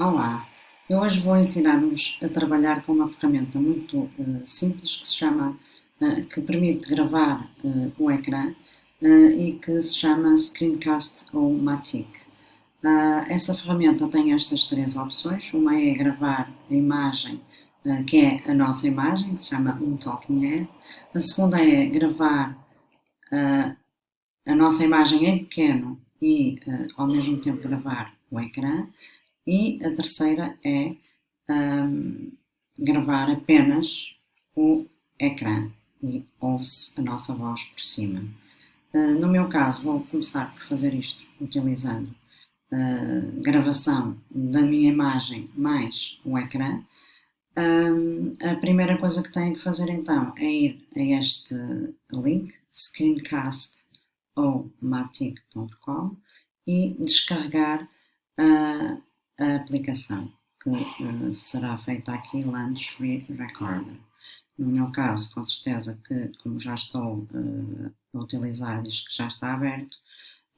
Olá, eu hoje vou ensinar-vos a trabalhar com uma ferramenta muito uh, simples que se chama, uh, que permite gravar uh, o ecrã e que se chama Screencast ou Matic. essa ferramenta tem estas três opções, uma é gravar a imagem, que é a nossa imagem, que se chama um Talking Head, a segunda é gravar a nossa imagem em pequeno e ao mesmo tempo gravar o ecrã, e a terceira é um, gravar apenas o ecrã e ouve-se a nossa voz por cima. Uh, no meu caso, vou começar por fazer isto utilizando uh, gravação da minha imagem mais o ecrã. Um, a primeira coisa que tenho que fazer então é ir a este link, screencast ou matic.com e descarregar a aplicação, que uh, será feita aqui Lunch Recorder. No meu caso, com certeza que, como já estou uh, a utilizar, diz que já está aberto,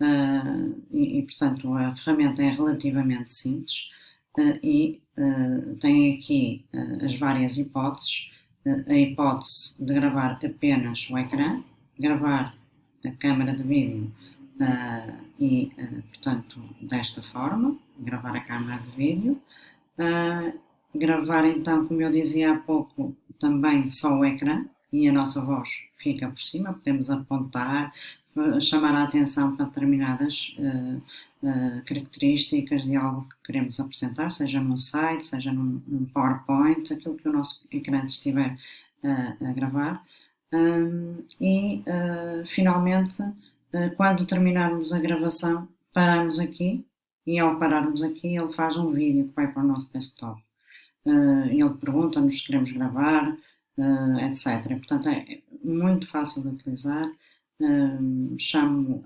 uh, e, e, portanto a ferramenta é relativamente simples e tem aqui as várias hipóteses. a hipótese de gravar apenas o ecrã, gravar a câmera de vídeo e, portanto, desta forma, gravar a câmera de vídeo, uh, gravar então, como eu dizia há pouco, também só o ecrã e a nossa voz fica por cima, podemos apontar, chamar a atenção para determinadas características de algo que queremos apresentar, seja num site, seja num, num PowerPoint, aquilo que o nosso ecrã estiver a gravar. Um, e finalmente quando terminarmos a gravação, paramos aqui e ao pararmos aqui ele faz um vídeo que vai para o nosso desktop. Eh, ele pergunta-nos se queremos gravar, eh, etc. Portanto, é muito fácil de utilizar. Chamo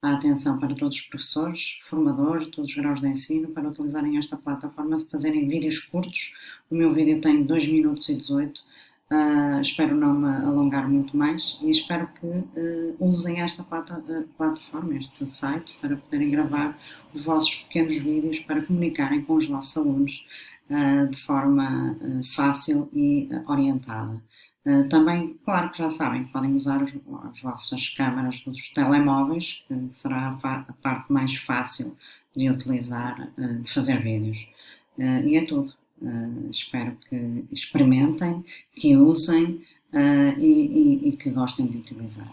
a atenção para todos os professores, formadores, todos os graus de ensino, para utilizarem esta plataforma, fazerem vídeos curtos. O meu vídeo tem 2 minutos e 18 Uh, espero não me alongar muito mais e espero que uh, usem esta plata, uh, plataforma, este site, para poderem gravar os vossos pequenos vídeos para comunicarem com os vossos alunos de forma fácil e orientada. também, claro que já sabem podem usar os, as vossas câmaras dos telemóveis, que será a, a parte mais fácil de utilizar, de fazer vídeos. e é tudo. Uh, espero que experimentem, que usem uh, e, e, e que gostem de utilizar.